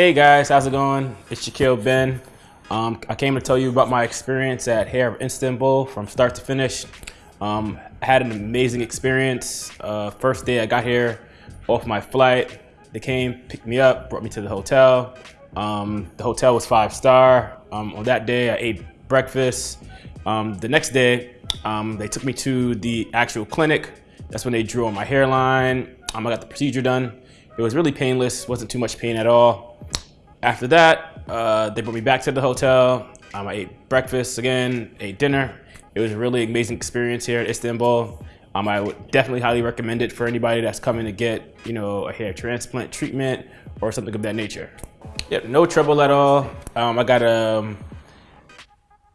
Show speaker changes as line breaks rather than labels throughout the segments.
Hey guys, how's it going? It's Shaquille Ben. Um, I came to tell you about my experience at Hair of Istanbul from start to finish. Um, I had an amazing experience. Uh, first day I got here off my flight, they came, picked me up, brought me to the hotel. Um, the hotel was five star. Um, on that day I ate breakfast. Um, the next day um, they took me to the actual clinic. That's when they drew on my hairline. I got the procedure done. It was really painless, wasn't too much pain at all. After that, uh, they brought me back to the hotel. Um, I ate breakfast again, ate dinner. It was a really amazing experience here at Istanbul. Um, I would definitely highly recommend it for anybody that's coming to get, you know, a hair transplant treatment or something of that nature. Yep, no trouble at all. Um, I got a, um,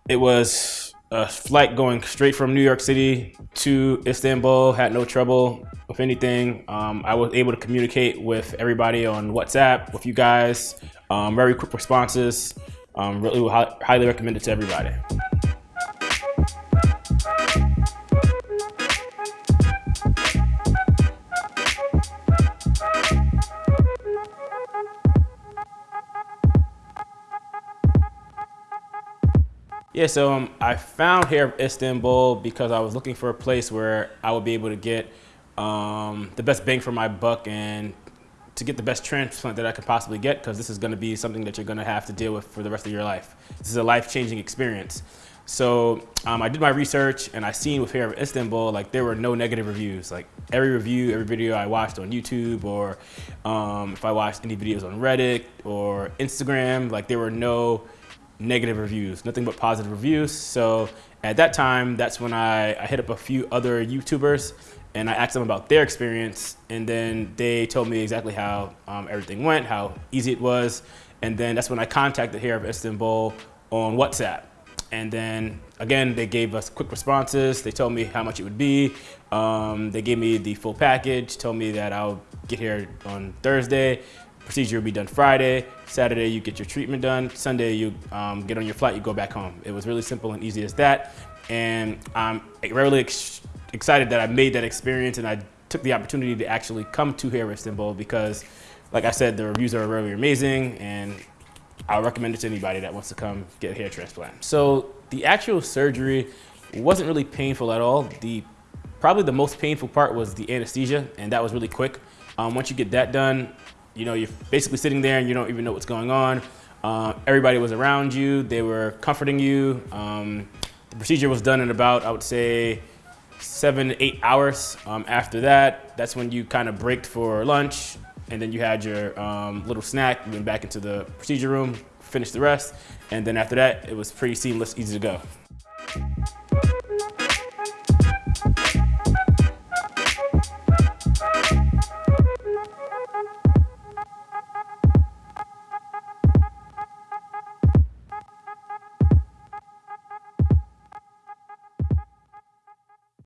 it was a flight going straight from New York City to Istanbul, had no trouble with anything. Um, I was able to communicate with everybody on WhatsApp, with you guys, um, very quick responses. Um, really highly recommend it to everybody. Yeah, so um, I found of Istanbul because I was looking for a place where I would be able to get um, the best bang for my buck and to get the best transplant that I could possibly get because this is going to be something that you're going to have to deal with for the rest of your life. This is a life-changing experience. So um, I did my research and I seen with Hair of Istanbul, like there were no negative reviews. Like every review, every video I watched on YouTube or um, if I watched any videos on Reddit or Instagram, like there were no negative reviews, nothing but positive reviews. So at that time, that's when I, I hit up a few other YouTubers and I asked them about their experience and then they told me exactly how um, everything went, how easy it was. And then that's when I contacted Hair of Istanbul on WhatsApp. And then again, they gave us quick responses. They told me how much it would be. Um, they gave me the full package, told me that I'll get here on Thursday. Procedure will be done Friday. Saturday, you get your treatment done. Sunday, you um, get on your flight, you go back home. It was really simple and easy as that. And I'm really ex excited that I made that experience and I took the opportunity to actually come to Hair Istanbul because, like I said, the reviews are really amazing and I recommend it to anybody that wants to come get a hair transplant. So the actual surgery wasn't really painful at all. The Probably the most painful part was the anesthesia and that was really quick. Um, once you get that done, you know, you're basically sitting there and you don't even know what's going on. Uh, everybody was around you. They were comforting you. Um, the procedure was done in about, I would say, seven, eight hours. Um, after that, that's when you kind of braked for lunch and then you had your um, little snack, you went back into the procedure room, finished the rest. And then after that, it was pretty seamless, easy to go.